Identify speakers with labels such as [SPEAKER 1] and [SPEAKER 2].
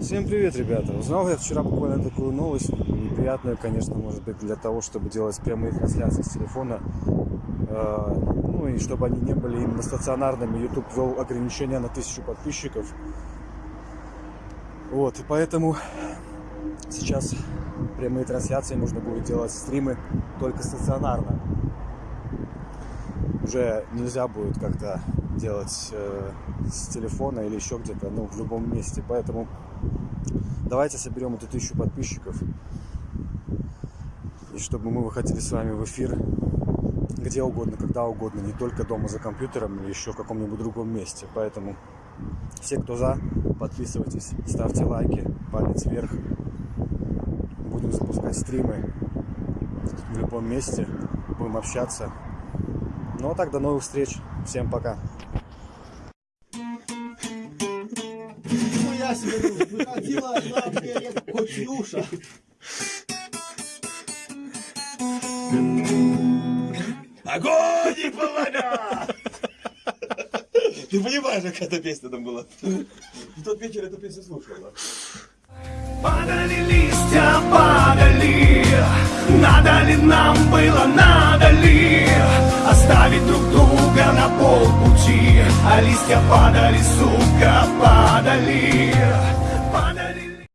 [SPEAKER 1] Всем привет, ребята! Узнал я вчера буквально такую новость, неприятную, конечно, может быть, для того, чтобы делать прямые трансляции с телефона, э, ну и чтобы они не были именно стационарными. YouTube ввел ограничения на тысячу подписчиков. Вот, и поэтому сейчас прямые трансляции можно будет делать стримы только стационарно. Уже нельзя будет как-то делать э, с телефона или еще где-то, ну, в любом месте. Поэтому давайте соберем эту тысячу подписчиков. И чтобы мы выходили с вами в эфир где угодно, когда угодно, не только дома за компьютером или еще в каком-нибудь другом месте. Поэтому все, кто за, подписывайтесь, ставьте лайки, палец вверх. Будем запускать стримы в любом месте, будем общаться. Ну а так, до новых встреч. Всем пока.
[SPEAKER 2] Себе выходила берег Котюша.
[SPEAKER 3] Огонь и полымя! Ты понимаешь, какая эта песня там была? В тот вечер эту песню слушал, да?
[SPEAKER 4] Падали листья, падали Надо ли нам было, надо ли А листья падали, сука, падали